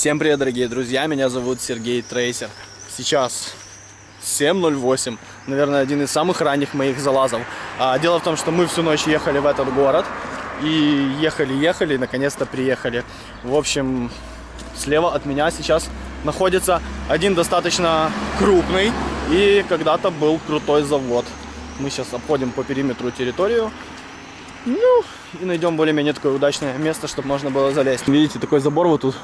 Всем привет, дорогие друзья, меня зовут Сергей Трейсер. Сейчас 7.08, наверное, один из самых ранних моих залазов. А, дело в том, что мы всю ночь ехали в этот город, и ехали-ехали, наконец-то приехали. В общем, слева от меня сейчас находится один достаточно крупный и когда-то был крутой завод. Мы сейчас обходим по периметру территорию. Ну, и найдем более-менее такое удачное место, чтобы можно было залезть. Видите, такой забор вот тут.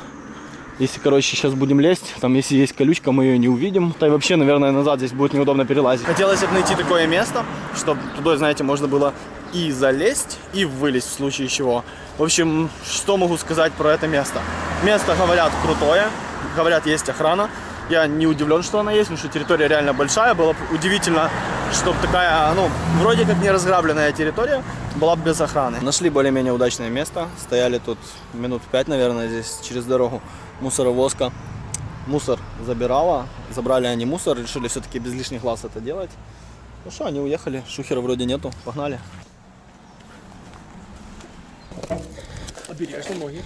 Если, короче, сейчас будем лезть, там, если есть колючка, мы ее не увидим. Да и вообще, наверное, назад здесь будет неудобно перелазить. Хотелось бы найти такое место, чтобы туда, знаете, можно было и залезть, и вылезть в случае чего. В общем, что могу сказать про это место? Место, говорят, крутое. Говорят, есть охрана. Я не удивлен, что она есть, потому что территория реально большая. Было бы удивительно, чтобы такая, ну, вроде как не разграбленная территория была бы без охраны. Нашли более-менее удачное место. Стояли тут минут пять, наверное, здесь через дорогу мусоровозка. Мусор забирала. Забрали они мусор, решили все-таки без лишних глаз это делать. Ну что, они уехали. Шухера вроде нету. Погнали. Обережно ноги.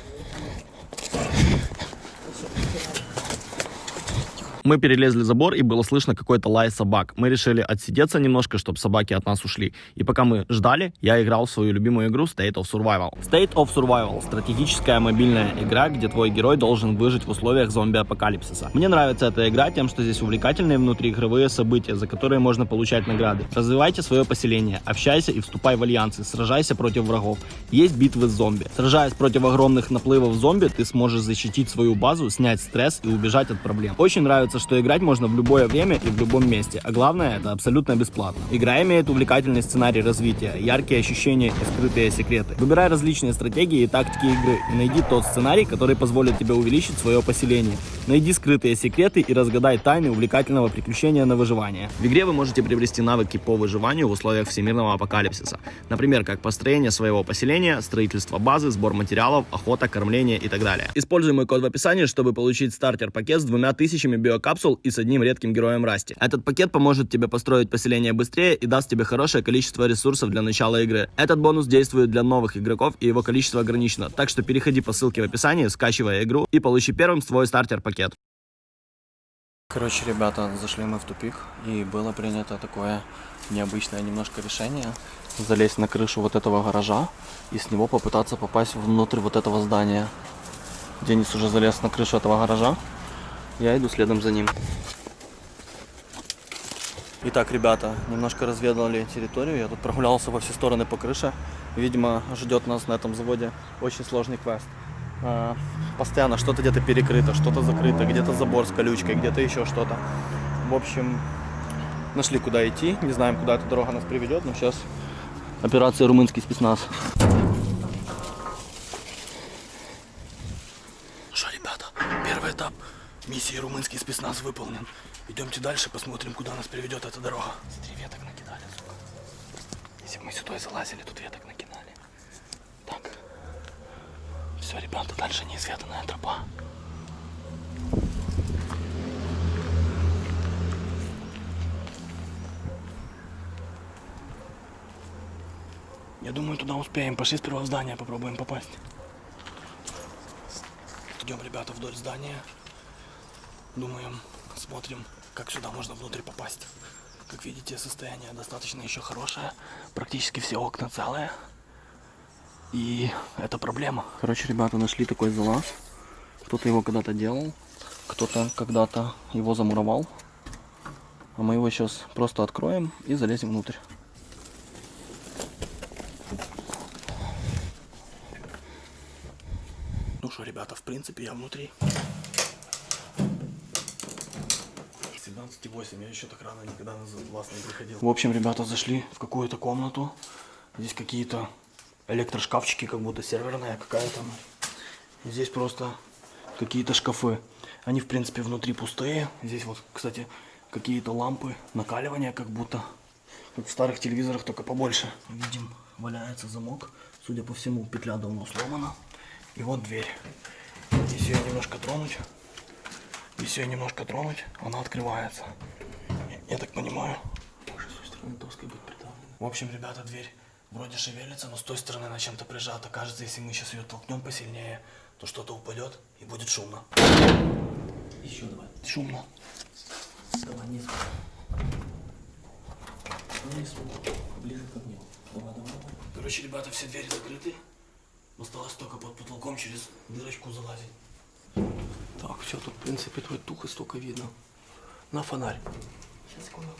Мы перелезли забор, и было слышно какой-то лай собак. Мы решили отсидеться немножко, чтобы собаки от нас ушли. И пока мы ждали, я играл в свою любимую игру State of Survival. State of Survival — стратегическая мобильная игра, где твой герой должен выжить в условиях зомби-апокалипсиса. Мне нравится эта игра тем, что здесь увлекательные внутриигровые события, за которые можно получать награды. Развивайте свое поселение, общайся и вступай в альянсы, сражайся против врагов. Есть битвы с зомби. Сражаясь против огромных наплывов зомби, ты сможешь защитить свою базу, снять стресс и убежать от проблем. Очень нравится нравится, что играть можно в любое время и в любом месте, а главное, это абсолютно бесплатно. Игра имеет увлекательный сценарий развития, яркие ощущения и скрытые секреты. Выбирай различные стратегии и тактики игры и найди тот сценарий, который позволит тебе увеличить свое поселение. Найди скрытые секреты и разгадай тайны увлекательного приключения на выживание. В игре вы можете приобрести навыки по выживанию в условиях всемирного апокалипсиса. Например, как построение своего поселения, строительство базы, сбор материалов, охота, кормление и так далее. Используй мой код в описании, чтобы получить стартер-пакет с двумя тысячами био капсул и с одним редким героем Расти. Этот пакет поможет тебе построить поселение быстрее и даст тебе хорошее количество ресурсов для начала игры. Этот бонус действует для новых игроков и его количество ограничено, так что переходи по ссылке в описании, скачивай игру и получи первым свой стартер-пакет. Короче, ребята, зашли мы в тупик, и было принято такое необычное немножко решение залезть на крышу вот этого гаража и с него попытаться попасть внутрь вот этого здания. Денис уже залез на крышу этого гаража, я иду следом за ним. Итак, ребята, немножко разведали территорию. Я тут прогулялся во все стороны по крыше. Видимо, ждет нас на этом заводе очень сложный квест. А, постоянно что-то где-то перекрыто, что-то закрыто, где-то забор с колючкой, где-то еще что-то. В общем, нашли куда идти. Не знаем, куда эта дорога нас приведет, но сейчас операция «Румынский спецназ». Что, ребята, первый этап Миссии румынский спецназ выполнен. Идемте дальше, посмотрим, куда нас приведет эта дорога. Смотри, веток накидали, сука. Если бы мы сюда залазили, тут веток накидали. Так. Все, ребята, дальше неизведанная тропа. Я думаю, туда успеем. Пошли сперва в здание, попробуем попасть. Идем, ребята, вдоль здания. Думаем, смотрим, как сюда можно внутрь попасть. Как видите, состояние достаточно еще хорошее. Практически все окна целые. И это проблема. Короче, ребята нашли такой залаз. Кто-то его когда-то делал. Кто-то когда-то его замуровал. А мы его сейчас просто откроем и залезем внутрь. Ну что, ребята, в принципе, я внутри. 17,8. Я еще так рано никогда на вас не приходил. В общем, ребята зашли в какую-то комнату. Здесь какие-то электрошкафчики, как будто серверная какая-то. Здесь просто какие-то шкафы. Они, в принципе, внутри пустые. Здесь вот, кстати, какие-то лампы накаливания, как будто. Как в старых телевизорах, только побольше. Видим, валяется замок. Судя по всему, петля давно сломана. И вот дверь. Если ее немножко тронуть, если ее немножко тронуть, она открывается. Я, так понимаю. Может, с той стороны доской быть придавлена. В общем, ребята, дверь вроде шевелится, но с той стороны она чем-то прижата. Кажется, если мы сейчас ее толкнем посильнее, то что-то упадет и будет шумно. Еще давай. Шумно. Давай, не Вниз, ближе ко мне. Давай, давай, давай. Короче, ребята, все двери закрыты. Осталось только под потолком через дырочку залазить. Так, все, тут, в принципе, твой тух и столько видно. На фонарь. Сейчас, секунду.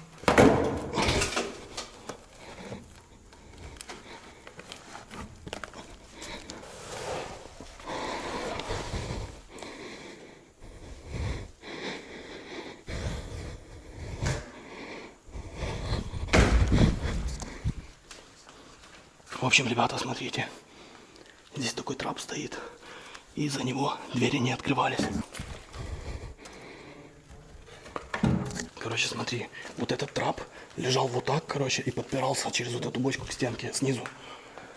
В общем, ребята, смотрите. Здесь такой трап стоит. И за него двери не открывались. Короче, смотри, вот этот трап лежал вот так, короче, и подпирался через вот эту бочку к стенке снизу.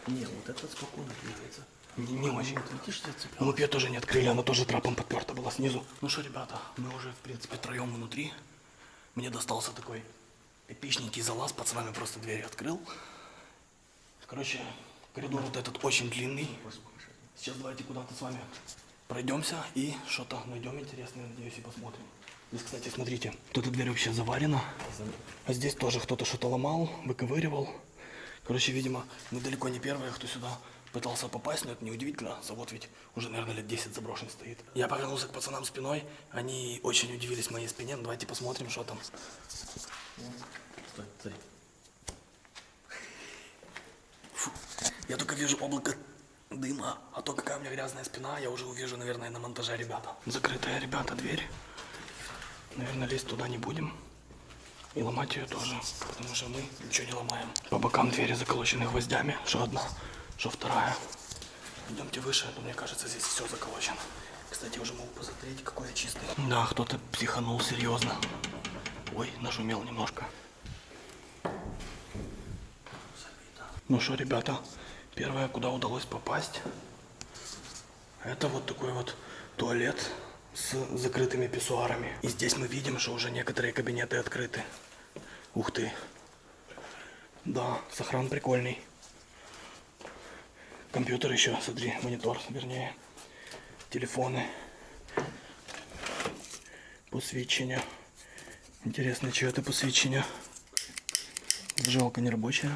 Нет, вот это спокойно двигается. Не, не очень. Вот видишь. Ну, мы ее тоже не открыли, она тоже трапом подперта была снизу. Ну что, ребята, мы уже, в принципе, троем внутри. Мне достался такой эпичненький залаз, пацанами просто двери открыл. Короче, коридор вот этот очень длинный. Сейчас давайте куда-то с вами пройдемся и что-то найдем интересное, надеюсь, и посмотрим. Здесь, кстати, смотрите, вот эта дверь вообще заварена. А здесь тоже кто-то что-то ломал, выковыривал. Короче, видимо, мы далеко не первые, кто сюда пытался попасть, но это неудивительно. Завод ведь уже, наверное, лет 10 заброшен стоит. Я повернулся к пацанам спиной, они очень удивились моей спине. Ну, давайте посмотрим, что там. Стой, смотри. Фу. Я только вижу облако дыма, а то какая у меня грязная спина, я уже увижу, наверное, на монтаже ребята. Закрытая, ребята, дверь. Наверное, лезть туда не будем. И ломать ее тоже, потому что мы ничего не ломаем. По бокам двери заколочены гвоздями, что одна, что вторая. Идемте выше, но мне кажется, здесь все заколочено. Кстати, уже могу посмотреть, какой я чистый. Да, кто-то психанул серьезно. Ой, нашумел немножко. Ну что, ребята, первое, куда удалось попасть, это вот такой вот туалет с закрытыми писсуарами. И здесь мы видим, что уже некоторые кабинеты открыты. Ух ты. Да, сохран прикольный. Компьютер еще, смотри, монитор, вернее. Телефоны. Посвідчення. Интересно, что это посвідчення? Зажигалка не рабочая.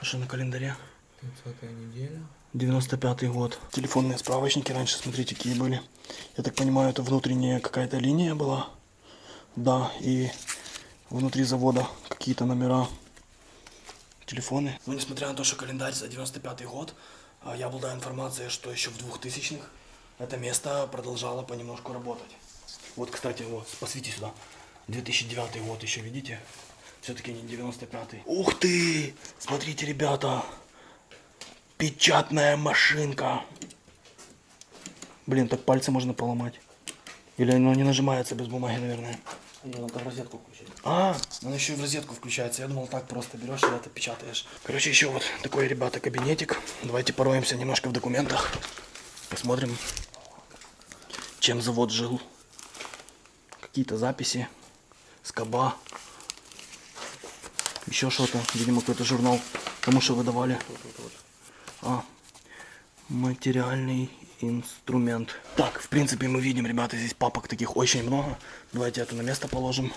А что на календаре? 30 неделя. 95 год. Телефонные справочники раньше, смотрите, какие были. Я так понимаю, это внутренняя какая-то линия была. Да, и внутри завода какие-то номера. Телефоны. Ну, несмотря на то, что календарь за 95 год, а, я обладаю информацией, что еще в 2000-х это место продолжало понемножку работать. Вот, кстати, вот, посвети сюда. 2009 год еще, видите? Все-таки не 95-й. Ух ты! Смотрите, ребята! Печатная машинка. Блин, так пальцы можно поломать. Или оно не нажимается без бумаги, наверное. Ее надо в розетку включить. А, оно еще и в розетку включается. Я думал, так просто берешь и это печатаешь. Короче, еще вот такой, ребята, кабинетик. Давайте пороемся немножко в документах. Посмотрим, чем завод жил. Какие-то записи. Скоба. Еще что-то. Видимо, какой-то журнал. Кому что выдавали. А, материальный инструмент. Так, в принципе, мы видим, ребята, здесь папок таких очень много. Давайте это на место положим.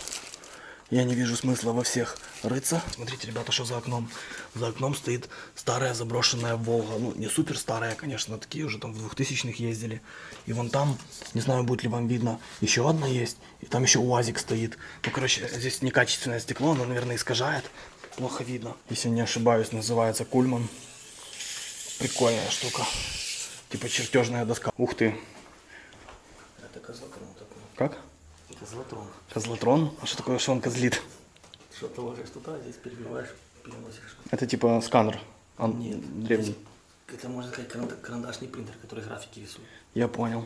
Я не вижу смысла во всех рыться. Смотрите, ребята, что за окном. За окном стоит старая заброшенная Волга. Ну, не супер старая, конечно, такие уже там в 2000-х ездили. И вон там, не знаю, будет ли вам видно, еще одна есть. И там еще УАЗик стоит. Ну, короче, здесь некачественное стекло, оно, наверное, искажает. Плохо видно. Если не ошибаюсь, называется Кульман. Прикольная штука. Типа чертежная доска. Ух ты. Это козлотрон такой. Как? Козлотрон. Козлотрон? А что такое, что он козлит? Что ты ложишь туда, здесь перебиваешь, переносишь. Это типа сканер. Он Нет. древний. Это можно сказать каранда- карандашный принтер, который графики рисует. Я понял.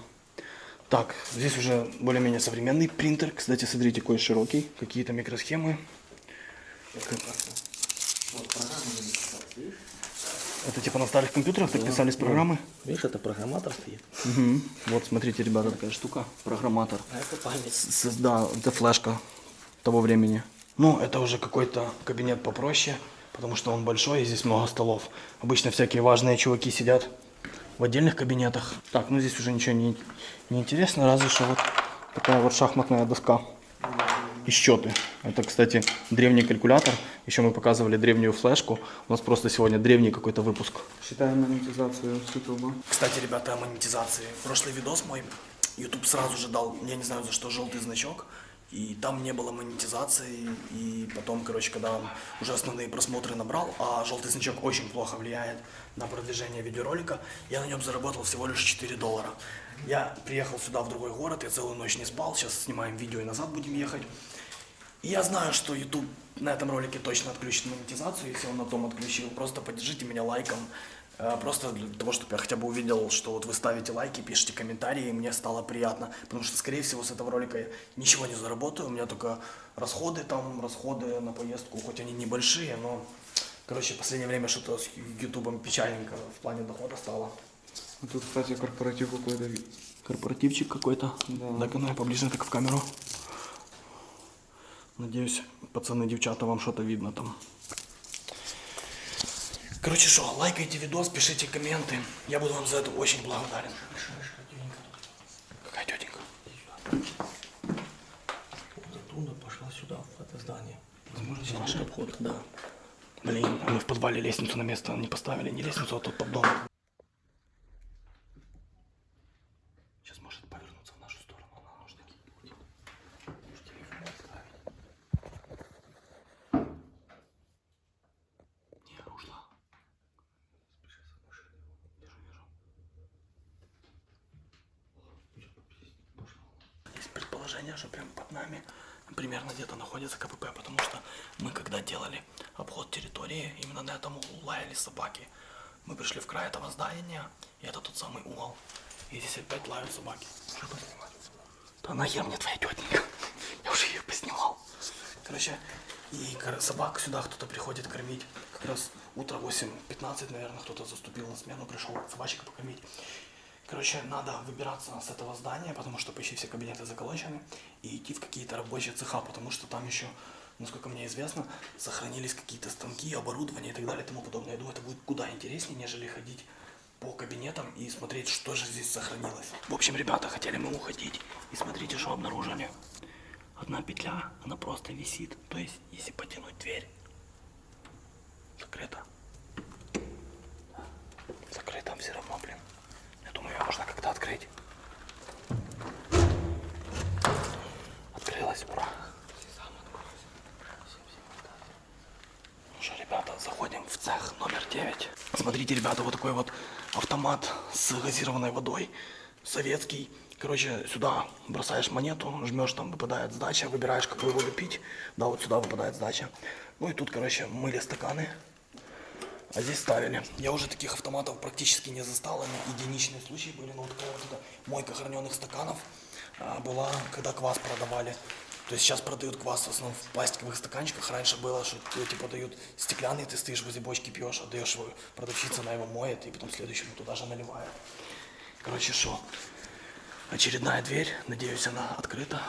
Так, здесь уже более-менее современный принтер. Кстати, смотрите, какой широкий. Какие-то микросхемы. Вот программа видишь? Это типа на старых компьютерах так писались программы? Видишь, это программатор стоит. Мгм. Вот, смотрите, ребята, такая штука. Программатор. А это память. С- да, это флешка того времени. Ну, это уже какой-то кабинет попроще, потому что он большой, и здесь много столов. Обычно всякие важные чуваки сидят в отдельных кабинетах. Так, ну здесь уже ничего не, не интересно, разве что вот такая вот шахматная доска и счеты. Это, кстати, древний калькулятор. Еще мы показывали древнюю флешку. У нас просто сегодня древний какой-то выпуск. Считаем монетизацию с Ютуба. Кстати, ребята, о монетизации. Прошлый видос мой, YouTube сразу же дал, я не знаю за что, желтый значок. И там не было монетизации. И потом, короче, когда он уже основные просмотры набрал, а желтый значок очень плохо влияет на продвижение видеоролика, я на нем заработал всего лишь 4 доллара. Я приехал сюда, в другой город, я целую ночь не спал, сейчас снимаем видео и назад будем ехать. Я знаю, что YouTube на этом ролике точно отключит монетизацию, если он на том отключил. Просто поддержите меня лайком. Э, Просто для того, чтобы я хотя бы увидел, что вот вы ставите лайки, пишите комментарии, и мне стало приятно. Потому что, скорее всего, с этого ролика я ничего не заработаю. У меня только расходы там, расходы на поездку, хоть они небольшие, но... Короче, в последнее время что-то с ютубом печальненько в плане дохода стало. Тут, кстати, корпоратив какой-то. Корпоративчик какой-то. Да. Так, ну, поближе так в камеру. Надеюсь, пацаны, девчата, вам что-то видно там. Короче, что, лайкайте видос, пишите комменты. Я буду вам за это очень благодарен. Какая тетенька? Оттуда пошла сюда, в это здание. Возможно, здесь наш обход. Да. Блин, мы в подвале лестницу на место не поставили. Не лестницу, а тот поддон. Сейчас может повернуться в нашу сторону. Она может такие будет. Может, телефон оставить. Не, ушла. Спеши за машиной. Вижу, вижу. Есть предположение, что прям под нами примерно где-то находится КПП, потому что мы когда делали обход территории, именно на этом углу лаяли собаки. Мы пришли в край этого здания, и это тот самый угол. И здесь опять лают собаки. Что поснимать? Нахер мне твоя тетенька. Я уже ее поснимал. Короче, и собак сюда кто-то приходит кормить. Как раз утро 8.15, наверное, кто-то заступил на смену, пришел собачек покормить. Короче, надо выбираться с этого здания, потому что почти все кабинеты заколочены, и идти в какие-то рабочие цеха, потому что там еще, насколько мне известно, сохранились какие-то станки, оборудование и так далее и тому подобное. Я думаю, это будет куда интереснее, нежели ходить по кабинетам и смотреть, что же здесь сохранилось. В общем, ребята, хотели мы уходить, и смотрите, что обнаружили. Одна петля, она просто висит, то есть, если потянуть дверь, закрыто. Закрыто все равно, блин. Я думаю, ее можно как-то открыть. Открылась, ура. Ну что, ребята, заходим в цех номер 9. Смотрите, ребята, вот такой вот автомат с газированной водой. Советский. Короче, сюда бросаешь монету, жмешь, там выпадает сдача, выбираешь, какую воду пить. Да, вот сюда выпадает сдача. Ну и тут, короче, мыли стаканы. А здесь ставили. Я уже таких автоматов практически не застал, они единичные случаи были, но вот такая вот эта мойка храненных стаканов а, была, когда квас продавали. То есть сейчас продают квас в основном в пластиковых стаканчиках. Раньше было, что типа дают стеклянный, ты стоишь возле бочки, пьешь, отдаешь его, продавщица, она его моет, и потом следующему туда же наливает. Короче, что? Очередная дверь, надеюсь, она открыта.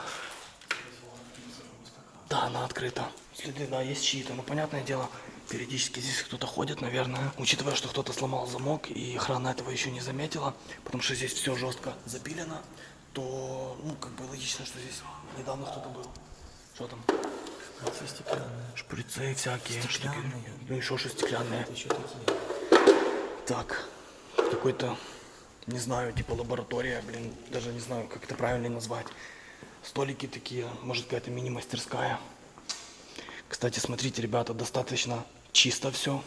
Да, она открыта. Следы, да, есть чьи-то. Ну, понятное дело, периодически здесь кто-то ходит, наверное. Учитывая, что кто-то сломал замок, и охрана этого еще не заметила, потому что здесь все жестко запилено, то, ну, как бы логично, что здесь недавно кто-то был. Что там? Все стеклянные. Шприцы всякие. штуки. Стеклянные. Ну, еще что стеклянные. Еще такие. Так, какой-то, не знаю, типа лаборатория, блин, даже не знаю, как это правильно назвать. Столики такие, может какая-то мини-мастерская. Кстати, смотрите, ребята, достаточно чисто все.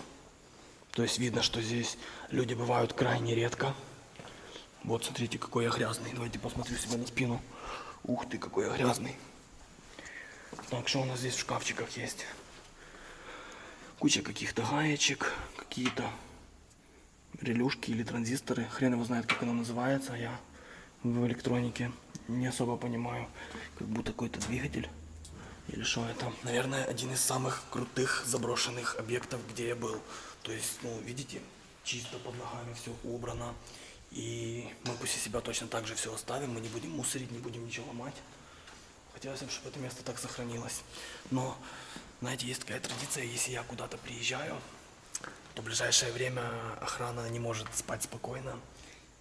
То есть видно, что здесь люди бывают крайне редко. Вот, смотрите, какой я грязный. Давайте посмотрю себе на спину. Ух ты, какой я грязный. Так, что у нас здесь в шкафчиках есть? Куча каких-то гаечек, какие-то релюшки или транзисторы. Хрен его знает, как оно называется. Я в электронике не особо понимаю. Как будто какой-то двигатель. Или что это? Наверное, один из самых крутых заброшенных объектов, где я был. То есть, ну, видите, чисто под ногами все убрано. И мы после себя точно так же все оставим. Мы не будем мусорить, не будем ничего ломать. Хотелось бы, чтобы это место так сохранилось. Но, знаете, есть такая традиция, если я куда-то приезжаю, то в ближайшее время охрана не может спать спокойно.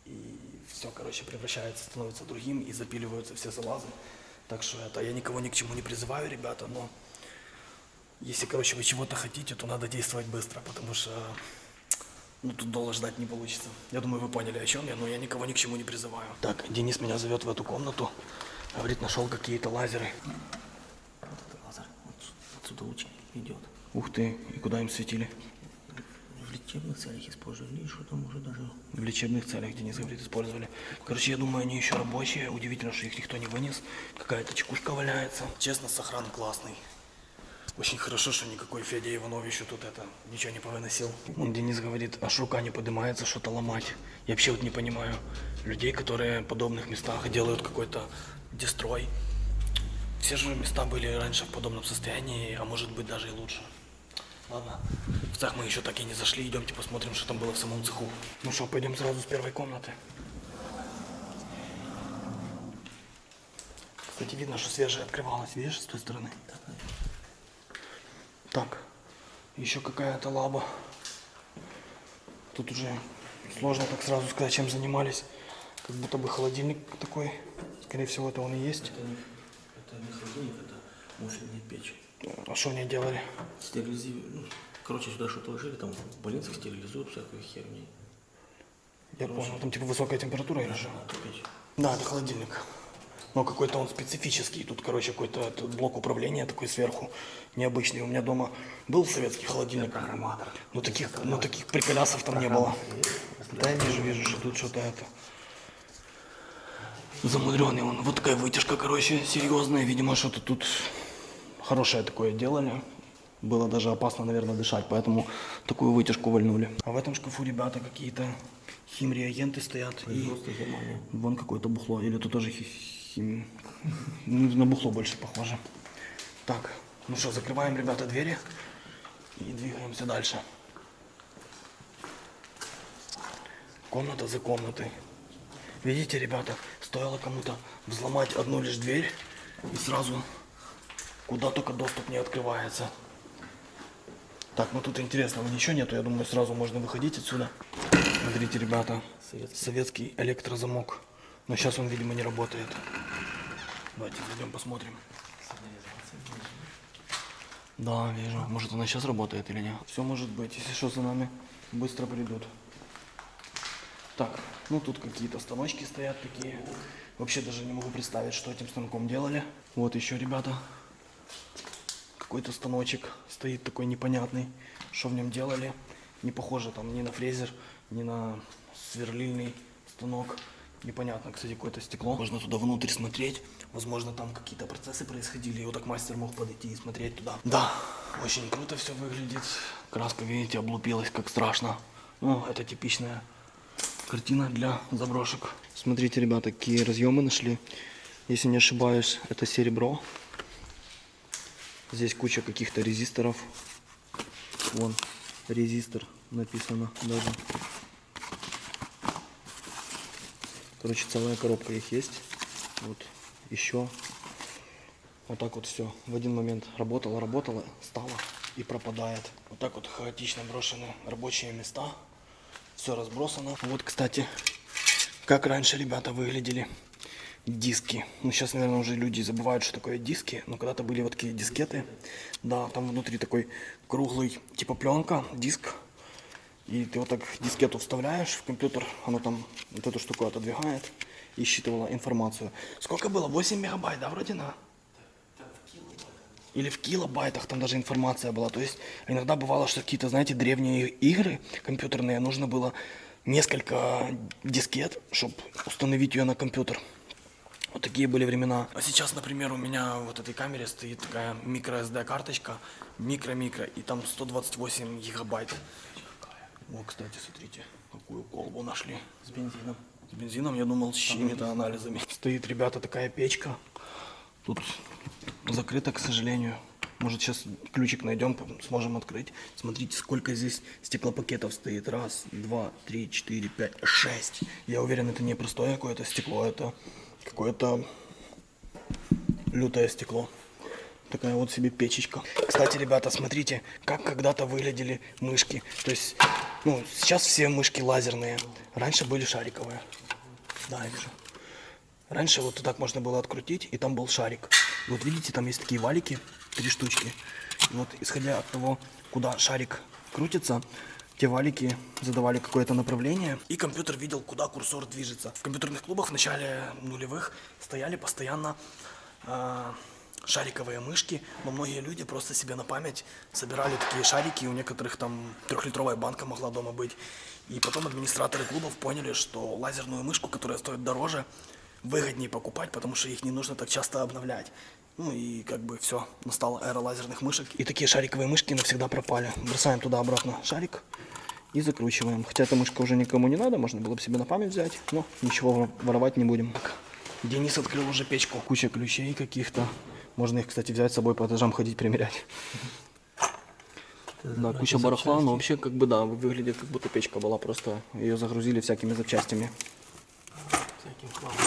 и все, короче, превращается, становится другим, и запиливаются все залазы. Так что это, я никого ни к чему не призываю, ребята, но если, короче, вы чего-то хотите, то надо действовать быстро, потому что ну, тут долго ждать не получится. Я думаю, вы поняли, о чем я, но я никого ни к чему не призываю. Так, Денис меня зовет в эту комнату. Говорит, нашел какие-то лазеры. Вот это лазер. Вот отсюда луч идет. Ух ты, и куда им светили? В лечебных целях использовали, и что там уже даже... В лечебных целях, Денис говорит, использовали. Короче, я думаю, они еще рабочие. Удивительно, что их никто не вынес. Какая-то чекушка валяется. Честно, сохран классный. Очень хорошо, что никакой Федя Иванов еще тут это ничего не повыносил. Он Денис говорит, аж рука не поднимается что-то ломать. Я вообще вот не понимаю людей, которые в подобных местах делают какой-то дестрой. Все же места были раньше в подобном состоянии, а может быть даже и лучше. Ладно, в цех мы еще так и не зашли, идемте посмотрим, что там было в самом цеху. Ну что, пойдем сразу с первой комнаты. Кстати, видно, что свежее открывалось, видишь, с той стороны. Так, еще какая-то лаба. Тут уже сложно так сразу сказать, чем занимались. Как будто бы холодильник такой. Скорее всего, это он и есть. Это не, это не холодильник, это муфельная печь. А что они делали? Стерилизируют. Ну, короче, сюда что-то ложили, там в больницах стерилизуют всякую херню. Я понял, там типа высокая температура или что? Да, это холодильник. Но какой-то он специфический. Тут, короче, какой-то блок управления такой сверху необычный. У меня дома был советский холодильник. Но таких, но таких приколясов там не было. Да, я вижу, вижу, что тут что-то это. Замудренный он. Вот такая вытяжка, короче, серьезная. Видимо, что-то тут хорошее такое делали. Было даже опасно, наверное, дышать, поэтому такую вытяжку вальнули. А в этом шкафу, ребята, какие-то химреагенты стоят. И вон какое-то бухло. Или тут тоже хим... ну, на бухло больше похоже. Так, ну что, закрываем, ребята, двери и двигаемся дальше. Комната за комнатой. Видите, ребята, стоило кому-то взломать одну лишь дверь, и сразу куда только доступ не открывается. Так, ну тут интересного ничего нету, я думаю, сразу можно выходить отсюда. Смотрите, ребята, Советский. советский электрозамок. Но сейчас он, видимо, не работает. Давайте зайдем посмотрим. Да, вижу. Может, она сейчас работает или нет? Все может быть. Если что, за нами быстро придут. Так, ну тут какие-то станочки стоят такие. Вообще даже не могу представить, что этим станком делали. Вот еще, ребята, какой-то станочек стоит такой непонятный. Что в нем делали? Не похоже там ни на фрезер, ни на сверлильный станок. Непонятно, кстати, какое-то стекло. Можно туда внутрь смотреть. Возможно, там какие-то процессы происходили, и вот так мастер мог подойти и смотреть туда. Да, очень круто все выглядит. Краска, видите, облупилась, как страшно. Ну, это типичная картина для заброшек. Смотрите, ребята, какие разъемы нашли. Если не ошибаюсь, это серебро. Здесь куча каких-то резисторов. Вон, резистор написано даже. Короче, целая коробка их есть. Вот еще. Вот так вот все. В один момент работало, работало, стало и пропадает. Вот так вот хаотично брошены рабочие места. Все разбросано. Вот, кстати, как раньше ребята выглядели диски. Ну, сейчас, наверное, уже люди забывают, что такое диски. Но когда-то были вот такие дискеты. Да, там внутри такой круглый, типа пленка, диск. И ты вот так дискету вставляешь в компьютер, оно там вот эту штуку отодвигает и считывало информацию. Сколько было? 8 мегабайт, да, вроде на? Или в килобайтах там даже информация была. То есть иногда бывало, что какие-то, знаете, древние игры компьютерные, нужно было несколько дискет, чтобы установить ее на компьютер. Вот такие были времена. А сейчас, например, у меня вот этой камере стоит такая microSD карточка, микро-микро, и там 128 гигабайт. О, кстати, смотрите, какую колбу нашли. С бензином. С бензином, я думал, с чьими-то анализами. Стоит, ребята, такая печка. Тут закрыто, к сожалению. Может, сейчас ключик найдем, сможем открыть. Смотрите, сколько здесь стеклопакетов стоит. Раз, два, три, четыре, пять, шесть. Я уверен, это не простое какое-то стекло, это какое-то лютое стекло. Такая вот себе печечка. Кстати, ребята, смотрите, как когда-то выглядели мышки. То есть Ну, сейчас все мышки лазерные. Раньше были шариковые. Да, я вижу. Раньше вот так можно было открутить, и там был шарик. Вот видите, там есть такие валики, три штучки. И вот исходя от того, куда шарик крутится, те валики задавали какое-то направление, и компьютер видел, куда курсор движется. В компьютерных клубах в начале нулевых стояли постоянно а, шариковые мышки, но многие люди просто себе на память собирали такие шарики, у некоторых там трехлитровая банка могла дома быть. И потом администраторы клубов поняли, что лазерную мышку, которая стоит дороже, выгоднее покупать, потому что их не нужно так часто обновлять. Ну и как бы все, настала эра лазерных мышек. И такие шариковые мышки навсегда пропали. Бросаем туда обратно шарик и закручиваем. Хотя эта мышка уже никому не надо, можно было бы себе на память взять, но ничего воровать не будем. Денис открыл уже печку. Куча ключей каких-то. Можно их, кстати, взять с собой по этажам ходить примерять. Да, куча барахла, но вообще как бы да, выглядит как будто печка была, просто ее загрузили всякими запчастями. Всяким хламом.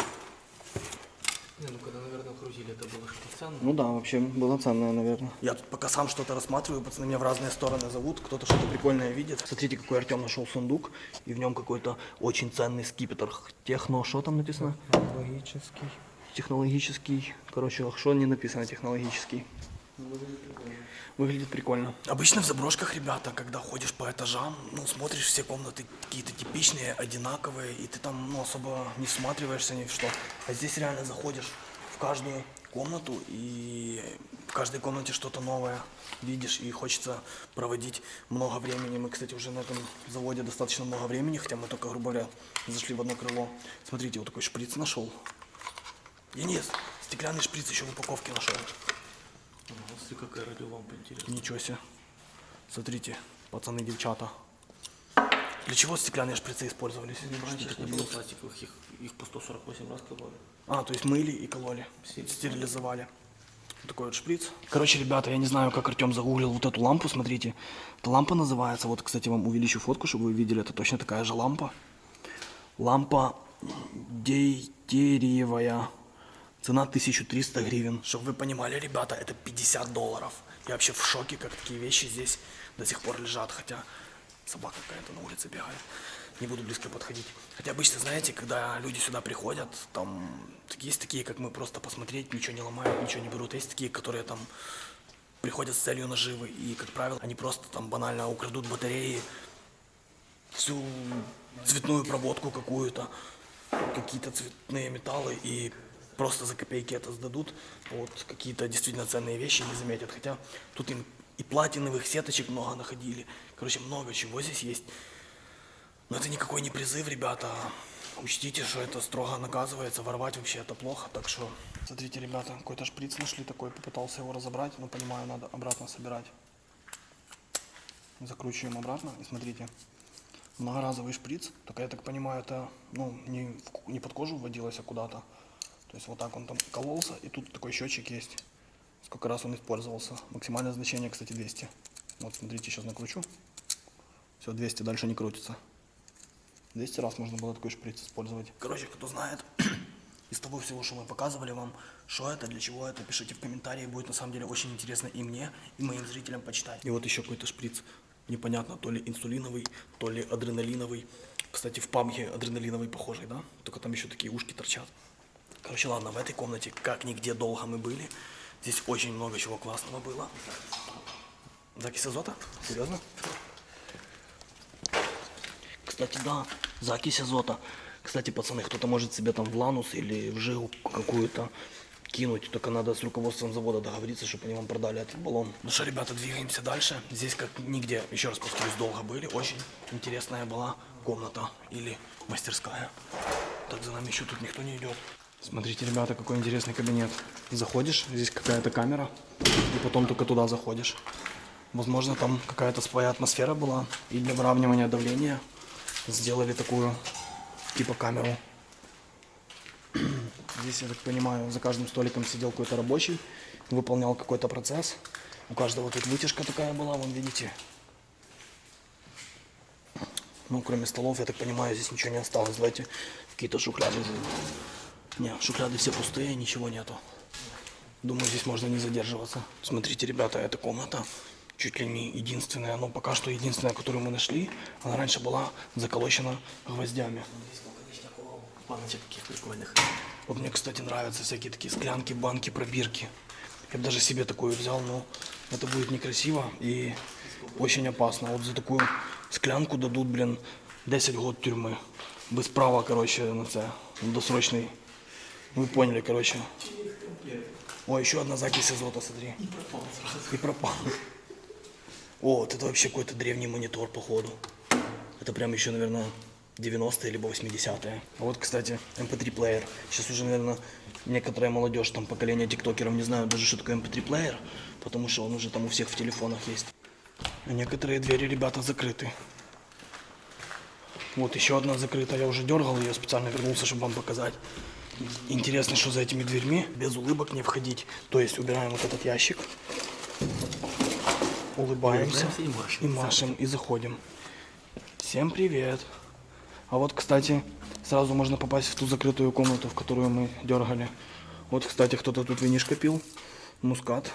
Не, ну когда, наверное, грузили, это было что-то ценное. Ну да, вообще было ценное, наверное. Я тут пока сам что-то рассматриваю, пацаны меня в разные стороны зовут, кто-то что-то прикольное видит. Смотрите, какой Артем нашел сундук, и в нем какой-то очень ценный скипетр. Техно, что там написано? Логический. Технологический. Короче, что не написано технологический. Выглядит прикольно. Обычно в заброшках, ребята, когда ходишь по этажам, ну, смотришь все комнаты какие-то типичные, одинаковые, и ты там, ну, особо не всматриваешься ни в что. А здесь реально заходишь в каждую комнату, и в каждой комнате что-то новое видишь, и хочется проводить много времени. Мы, кстати, уже на этом заводе достаточно много времени, хотя мы только, грубо говоря, зашли в одно крыло. Смотрите, вот такой шприц нашел. Денис, стеклянный шприц еще в упаковке нашел. Смотри, какая радиолампа интересная. Ничего себе. Смотрите, пацаны, девчата. Для чего стеклянные шприцы использовались? Раньше ж не было пластиковых, их, их по 148 раз кололи. А, то есть мыли и кололи, стерилизовали. Вот такой вот шприц. Короче, ребята, я не знаю, как Артем загуглил вот эту лампу, смотрите. Эта лампа называется, вот, кстати, вам увеличу фотку, чтобы вы видели, это точно такая же лампа. Лампа дейтериевая. Цена 1300 гривен. Чтобы вы понимали, ребята, это 50 долларов. Я вообще в шоке, как такие вещи здесь до сих пор лежат, хотя собака какая-то на улице бегает. Не буду близко подходить. Хотя обычно, знаете, когда люди сюда приходят, там есть такие, как мы, просто посмотреть, ничего не ломают, ничего не берут. Есть такие, которые там приходят с целью наживы, и, как правило, они просто там банально украдут батареи, всю цветную проводку какую-то, какие-то цветные металлы, и просто за копейки это сдадут. Вот какие-то действительно ценные вещи не заметят. Хотя тут им и платиновых сеточек много находили. Короче, много чего здесь есть. Но это никакой не призыв, ребята. Учтите, что это строго наказывается. Воровать вообще это плохо. Так что, смотрите, ребята, какой-то шприц нашли такой. Попытался его разобрать, но понимаю, надо обратно собирать. Закручиваем обратно и смотрите. Многоразовый шприц. Только я так понимаю, это ну, не, в- не под кожу вводилось, а куда-то. То есть вот так он там кололся, и тут такой счетчик есть. Сколько раз он использовался. Максимальное значение, кстати, 200. Вот смотрите, сейчас накручу. Все, 200, дальше не крутится. 200 раз можно было такой шприц использовать. Короче, кто знает из того всего, что мы показывали вам, что это, для чего это, пишите в комментарии. Будет на самом деле очень интересно и мне, и моим зрителям почитать. И вот еще какой-то шприц. Непонятно, то ли инсулиновый, то ли адреналиновый. Кстати, в пабге адреналиновый похожий, да? Только там еще такие ушки торчат. Короче, ладно, в этой комнате как нигде долго мы были. Здесь очень много чего классного было. Закись азота? Серьезно? Кстати, да, закись азота. Кстати, пацаны, кто-то может себе там в ланус или в жигу какую-то кинуть. Только надо с руководством завода договориться, чтобы они вам продали этот баллон. Ну что, ребята, двигаемся дальше. Здесь как нигде, еще раз повторюсь, долго были. Очень интересная была комната или мастерская. Так, за нами еще тут никто не идет. Смотрите, ребята, какой интересный кабинет. Заходишь, здесь какая-то камера, и потом только туда заходишь. Возможно, там какая-то своя атмосфера была, и для выравнивания давления сделали такую, типа, камеру. Здесь, я так понимаю, за каждым столиком сидел какой-то рабочий, выполнял какой-то процесс. У каждого тут вытяжка такая была, вон видите. Ну, кроме столов, я так понимаю, здесь ничего не осталось. Давайте какие-то шухляды. Не, шухляды все пустые, ничего нету. Думаю, здесь можно не задерживаться. Смотрите, ребята, эта комната чуть ли не единственная, но пока что единственная, которую мы нашли. Она раньше была заколочена гвоздями. Баночек таких прикольных. Вот мне, кстати, нравятся всякие такие склянки, банки, пробирки. Я бы даже себе такую взял, но это будет некрасиво и очень опасно. Вот за такую склянку дадут, блин, 10 год тюрьмы. Без права, короче, на це, досрочный. Вы поняли, короче. О, еще одна закись азота, смотри. И пропал сразу. И пропал. О, вот это вообще какой-то древний монитор, походу. Это прям еще, наверное, 90-е либо 80-е. А вот, кстати, MP3 плеер. Сейчас уже, наверное, некоторая молодежь, там, поколение тиктокеров не знают даже, что такое MP3 плеер, потому что он уже там у всех в телефонах есть. А некоторые двери, ребята, закрыты. Вот еще одна закрыта, я уже дергал ее, специально вернулся, чтобы вам показать. Интересно, что за этими дверьми без улыбок не входить. То есть убираем вот этот ящик, улыбаемся Улыбаемся и машем. и машем, и заходим. Всем привет. А вот, кстати, сразу можно попасть в ту закрытую комнату, в которую мы дергали. Вот, кстати, кто-то тут винишко пил. Мускат.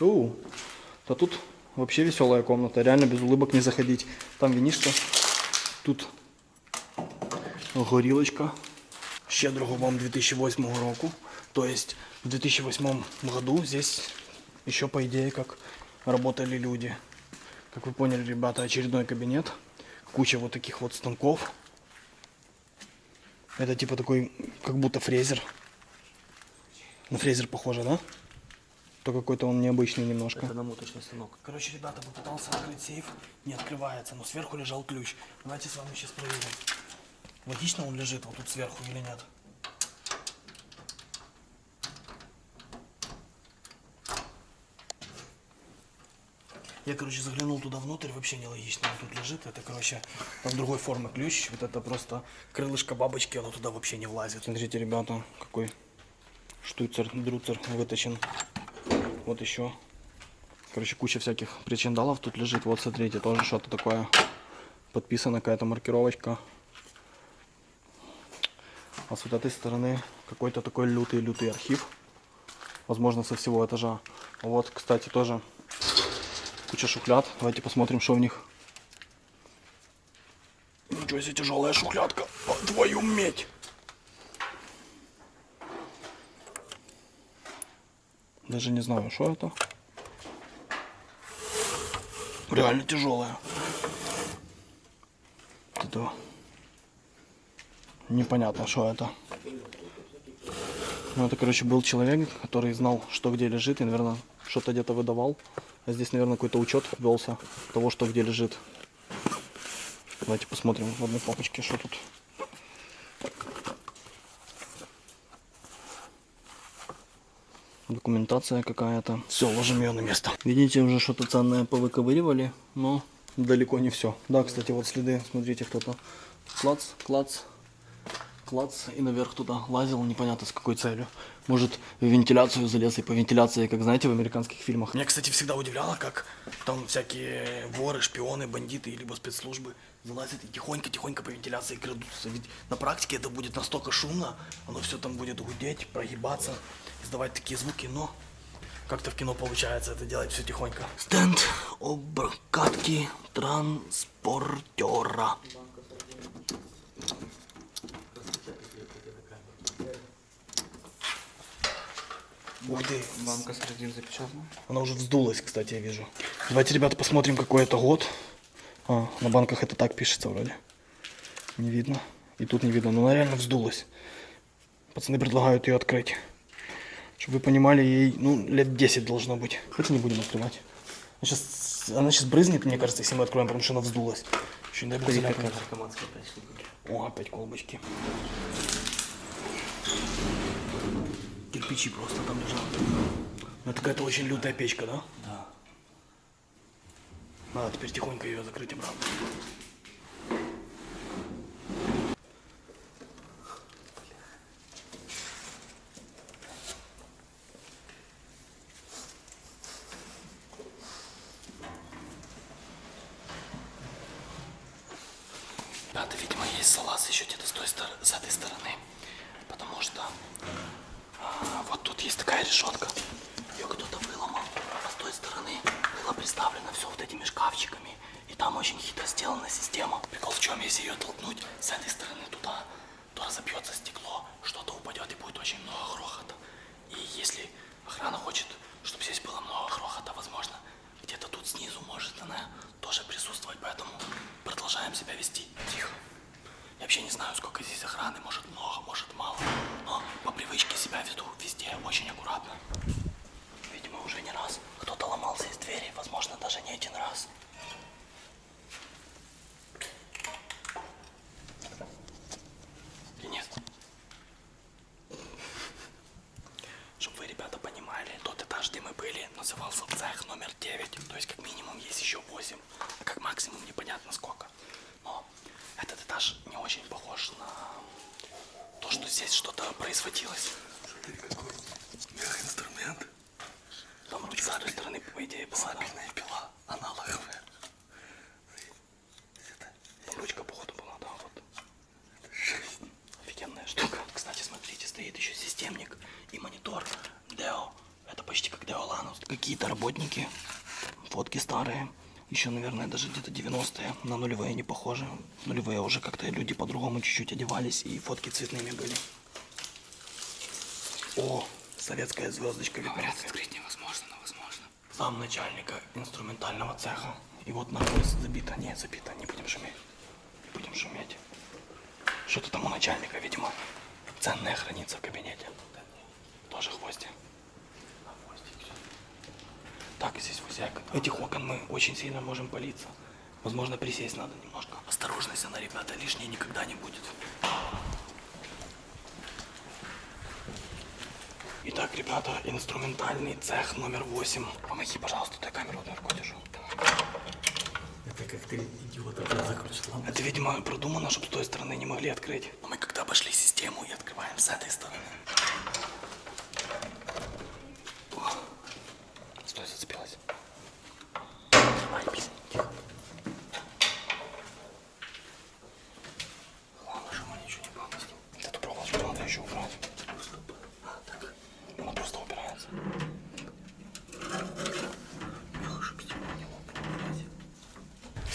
У, да тут вообще веселая комната. Реально без улыбок не заходить. Там винишко. Тут горілочка. Щедрого вам 2008 року. То есть в 2008 году здесь еще по идее как работали люди. Как вы поняли, ребята, очередной кабинет. Куча вот таких вот станков. Это типа такой, как будто фрезер. На фрезер похоже, да? То какой-то он необычный немножко. Это намоточный станок. Короче, ребята, попытался открыть сейф, не открывается, но сверху лежал ключ. Давайте с вами сейчас проверим. Логично он лежит вот тут сверху или нет? Я, короче, заглянул туда внутрь, вообще нелогично. Он тут лежит, это, короче, там другой формы ключ. Вот это просто крылышко бабочки, оно туда вообще не влазит. Смотрите, ребята, какой штуцер, друцер вытащен. Вот еще Короче, куча всяких причиндалов тут лежит. Вот, смотрите, тоже что-то такое. Подписана какая-то маркировочка. А с вот этой стороны какой-то такой лютый-лютый архив. Возможно, со всего этажа. Вот, кстати, тоже куча шухляд. Давайте посмотрим, что в них. Ничего себе, тяжелая шухлядка. О, твою медь! Даже не знаю, что это. Реально тяжелая. Это непонятно, что это. Ну, это, короче, был человек, который знал, что где лежит, и, наверное, что-то где-то выдавал. А здесь, наверное, какой-то учет велся того, что где лежит. Давайте посмотрим в одной папочке, что тут. Документация какая-то. Все, ложим ее на место. Видите, уже что-то ценное повыковыривали, но далеко не все. Да, кстати, вот следы, смотрите, кто-то клац, клац, клац и наверх туда лазил, непонятно с какой целью. Может, в вентиляцию залез и по вентиляции, как знаете, в американских фильмах. Меня, кстати, всегда удивляло, как там всякие воры, шпионы, бандиты, либо спецслужбы залазят и тихонько-тихонько по вентиляции крадутся. Ведь на практике это будет настолько шумно, оно все там будет гудеть, прогибаться, издавать такие звуки, но как-то в кино получается это делать все тихонько. Стенд обкатки транспортера. Ух ты, Банка сардин запечатана. она уже вздулась, кстати, я вижу. Давайте, ребята, посмотрим, какой это год. А, на банках это так пишется вроде. Не видно. И тут не видно. Но она реально вздулась. Пацаны предлагают ее открыть. Чтобы вы понимали, ей ну, лет 10 должно быть. Хотя не будем открывать. Она сейчас, она сейчас брызнет, мне кажется, если мы откроем, потому что она вздулась. Еще не дай бог. О, опять колбочки. Кирпичи просто там лежат. Ну, это какая-то очень лютая печка, да? Да. Надо теперь тихонько ее закрыть обратно. Ребята, видимо, есть салаз еще где-то с, той стор- с этой стороны. Потому что вот тут есть такая решетка. Ее кто стороны было представлено все вот этими шкафчиками. И там очень хитро сделана система. Прикол в чем, если ее толкнуть с этой стороны туда, то разобьется стекло, что-то упадет и будет очень много грохота. И если охрана хочет, чтобы здесь было много грохота, возможно, где-то тут снизу может она тоже присутствовать, поэтому продолжаем себя вести тихо. Вообще не знаю, сколько здесь охраны, может много, может мало, но по привычке себя веду везде очень аккуратно. Видимо, уже не раз кто-то ломался из двери, возможно, даже не один раз. Денис, чтобы вы, ребята, понимали, тот этаж, где мы были, назывался цех номер 9. То есть, как минимум, есть еще 8, а как максимум непонятно сколько. Но этот этаж не очень похож на то, что здесь что-то производилось. Смотри, какой мегаинструмент. Там ручка с той стороны, по идее, была. Сабельная пила, аналоговая. Ручка, походу, была, да, вот. Жесть. Офигенная штука. Кстати, смотрите, стоит еще системник и монитор Deo. Это почти как Lanus. Какие-то работники, фотки старые. Еще, наверное, даже где-то 90-е. На нулевые не похожи. Нулевые уже как-то люди по-другому чуть-чуть одевались, и фотки цветными были. О, советская звездочка Говорят, видна. открыть невозможно, но возможно. Зам начальника инструментального цеха. И вот нахуй забито. Не, забито, не будем шуметь. Не будем шуметь. Что-то там у начальника, видимо, ценное хранится в кабинете. Тоже гвозди. Так, здесь всяко. Этих окон мы очень сильно можем палиться. Возможно, присесть надо немножко. Осторожность, она, ребята, лишней никогда не будет. Итак, ребята, инструментальный цех номер 8. Помоги, пожалуйста, той камеру одной рукой держу. Это как ты, идиот, закрутил. Это, видимо, продумано, чтобы с той стороны не могли открыть. Но мы когда обошли систему и открываем с этой стороны. О, Стой, зацепилась. Давай, блин, тихо. Главное, чтобы мы ничего не пропустим. Эту проволочку надо еще убрать. А, так. Она просто убирается.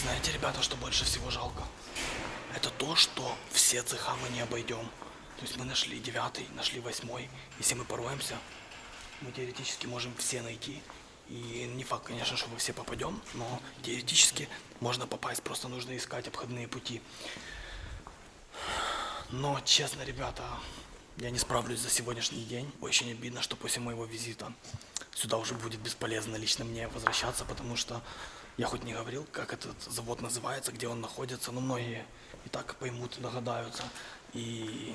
Знаете, ребята, что больше всего жалко? Это то, что все цеха мы не обойдем. То есть мы нашли девятый, нашли восьмой. Если мы пороемся, мы теоретически можем все найти. И не факт, конечно, что мы все попадем, но теоретически можно попасть, просто нужно искать обходные пути. Но, честно, ребята, я не справлюсь за сегодняшний день. Очень обидно, что после моего визита сюда уже будет бесполезно лично мне возвращаться, потому что я хоть не говорил, как этот завод называется, где он находится, но многие и так поймут, догадаются. И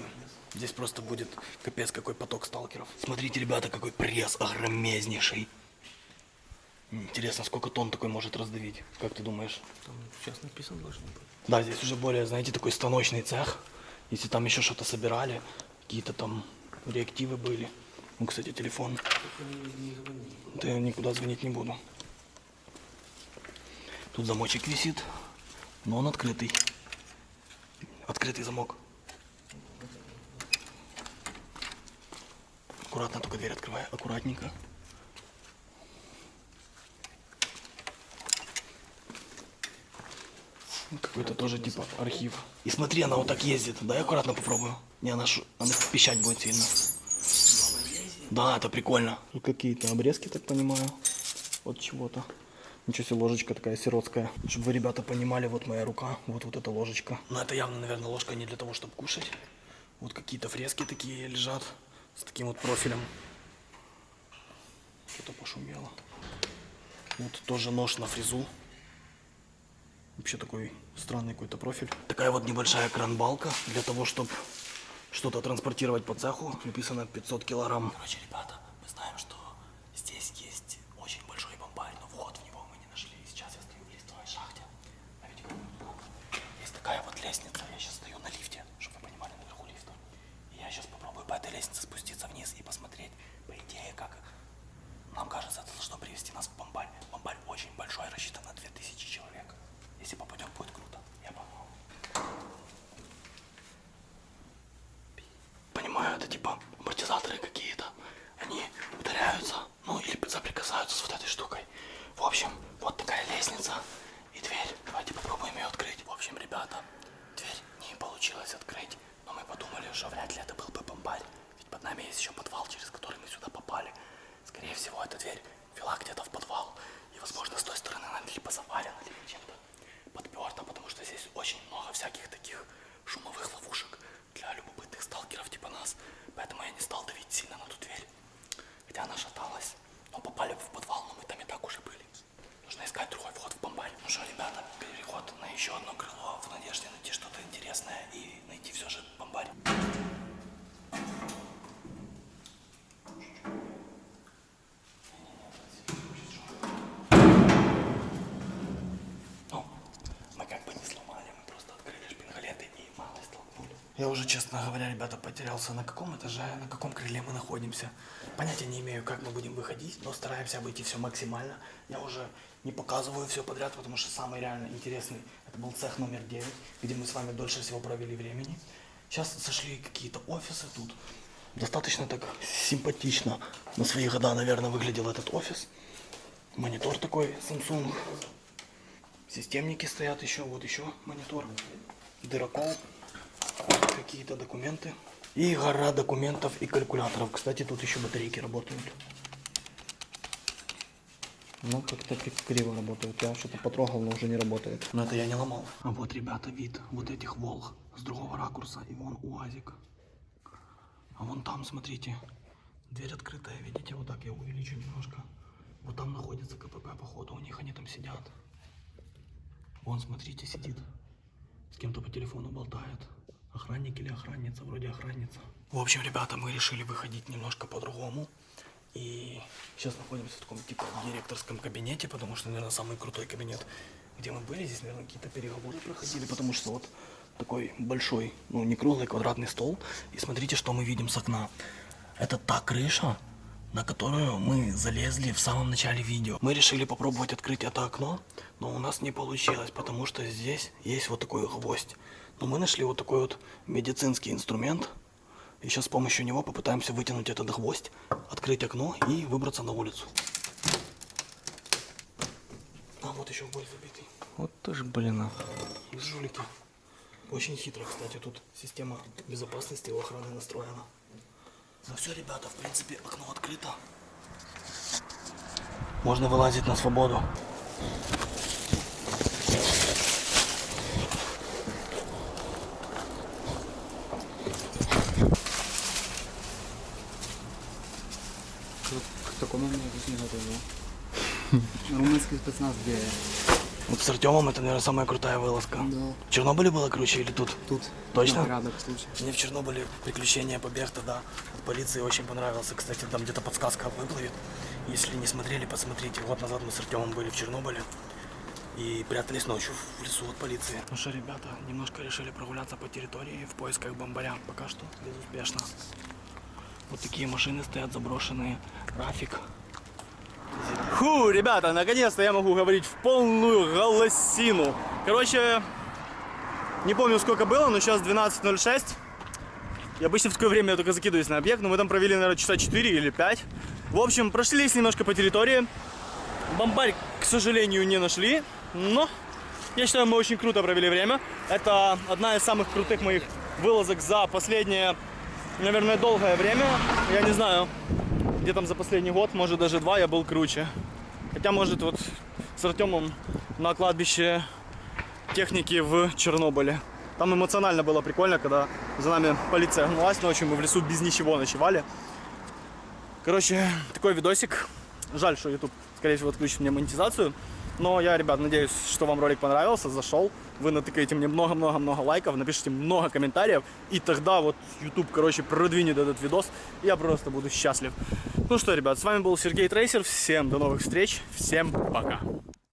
здесь просто будет капец какой поток сталкеров. Смотрите, ребята, какой пресс огромезнейший. Интересно, сколько тонн такой может раздавить? Как ты думаешь? Там сейчас написано должно быть. Да, здесь уже более, знаете, такой станочный цех. Если там еще что-то собирали, какие-то там реактивы были. Ну, кстати, телефон. Да я никуда звонить не буду. Тут замочек висит, но он открытый. Открытый замок. Аккуратно только дверь открывай, аккуратненько. Какой-то тоже типа архив. И смотри, она вот так ездит. Дай аккуратно попробую. Не, она, ш... она пищать будет сильно. Да, это прикольно. Тут какие-то обрезки, так понимаю, от чего-то. Ничего себе, ложечка такая сиротская. Чтобы вы, ребята, понимали, вот моя рука, вот вот эта ложечка. Но это явно, наверное, ложка не для того, чтобы кушать. Вот какие-то фрески такие лежат с таким вот профилем. Что-то пошумело. Вот тоже нож на фрезу. Вообще такой странный какой-то профиль. Такая вот небольшая кран-балка для того, чтобы что-то транспортировать по цеху. Написано 500 килограмм. Короче, ребята, мы знаем, что здесь есть очень большой бомбарь, но вход в него мы не нашли. Сейчас я стою в лифтовой шахте. А ведь какой удобно. Есть такая вот лестница. Я сейчас стою на лифте, чтобы вы понимали, наверху лифта. И я сейчас попробую по этой лестнице спуститься вниз и посмотреть, по идее, как нам кажется, это должно привести нас в бомбарь. Бомбарь очень большой, рассчитан на 2000 человек. Если попадем, будет круто. Я погнал. Понимаю, это типа амортизаторы какие-то. Они ударяются, ну или соприкасаются с вот этой штукой. нами есть еще подвал, через который мы сюда попали. Скорее всего, эта дверь вела где-то в подвал. И, возможно, с той стороны она либо завалена, либо чем-то подперта, потому что здесь очень много всяких таких шумовых ловушек для любопытных сталкеров типа нас. Поэтому я не стал давить сильно на ту дверь. Хотя она шаталась. Но попали в подвал, но мы там и так уже были. Нужно искать другой вход в бомбарь. Ну что, ребята, переход на еще одно крыло в надежде найти что-то интересное и найти все же бомбарь. Ну, мы как бы не сломали, мы просто открыли шпингалеты и мало столкнули. Я уже, честно говоря, ребята, потерялся, на каком этаже, на каком крыле мы находимся. Понятия не имею, как мы будем выходить, но стараемся обойти все максимально. Я уже не показываю все подряд, потому что самый реально интересный, это был цех номер 9, где мы с вами дольше всего провели времени. Сейчас сошли какие-то офисы тут. Достаточно так симпатично на свои года, наверное, выглядел этот офис. Монитор такой Samsung. Системники стоят еще, вот еще монитор. Дырокол. Какие-то документы. И гора документов и калькуляторов. Кстати, тут еще батарейки работают. Ну, как-то криво работает. Я что-то потрогал, но уже не работает. Но это я не ломал. А вот, ребята, вид вот этих волг с другого ракурса. И вон УАЗик. А вон там, смотрите, дверь открытая, видите, вот так я увеличу немножко. Вот там находится КПП, походу, у них они там сидят. Вон, смотрите, сидит. С кем-то по телефону болтает. Охранник или охранница, вроде охранница. В общем, ребята, мы решили выходить немножко по-другому. И сейчас находимся в таком типа директорском кабинете, потому что, наверное, самый крутой кабинет, где мы были. Здесь, наверное, какие-то переговоры проходили, потому что вот такой большой, ну не круглый, квадратный стол. И смотрите, что мы видим с окна. Это та крыша, на которую мы залезли в самом начале видео. Мы решили попробовать открыть это окно, но у нас не получилось, потому что здесь есть вот такой гвоздь. Но мы нашли вот такой вот медицинский инструмент. И сейчас с помощью него попытаемся вытянуть этот гвоздь, открыть окно и выбраться на улицу. А вот еще боль забитый. Вот тоже, блин, а. Жулики. Очень хитро, кстати, тут система безопасности у охраны настроена. Ну все, ребята, в принципе, окно открыто. Можно вылазить на свободу. К такому не готовил. Румынский спецназ где? Вот с Артемом это, наверное, самая крутая вылазка. Да. В Чернобыле было круче или тут? Тут. Точно? На порядок случай. Мне в Чернобыле приключения, побег тогда от полиции очень понравился. Кстати, там где-то подсказка выплывет. Если не смотрели, посмотрите. Год назад мы с Артемом были в Чернобыле и прятались ночью в лесу от полиции. Ну что, ребята, немножко решили прогуляться по территории в поисках бомбаря. Пока что безуспешно. Вот такие машины стоят заброшенные. Рафик. Фу, ребята, наконец-то я могу говорить в полную голосину. Короче, не помню сколько было, но сейчас 12.06. И обычно в такое время я только закидываюсь на объект, но мы там провели, наверное, часа 4 или 5. В общем, прошлись немножко по территории. Бомбарь, к сожалению, не нашли, но я считаю, мы очень круто провели время. Это одна из самых крутых моих вылазок за последнее, наверное, долгое время. Я не знаю, где там за последний год, может даже два, я был круче. Хотя, может, вот с Артемом на кладбище техники в Чернобыле. Там эмоционально было прикольно, когда за нами полиция гналась ночью, мы в лесу без ничего ночевали. Короче, такой видосик. Жаль, что YouTube, скорее всего, отключит мне монетизацию. Но я, ребят, надеюсь, что вам ролик понравился, зашел. Вы натыкаете мне много-много-много лайков, напишите много комментариев. И тогда вот YouTube, короче, продвинет этот видос. Я просто буду счастлив. Ну что, ребят, с вами был Сергей Трейсер. Всем до новых встреч. Всем пока.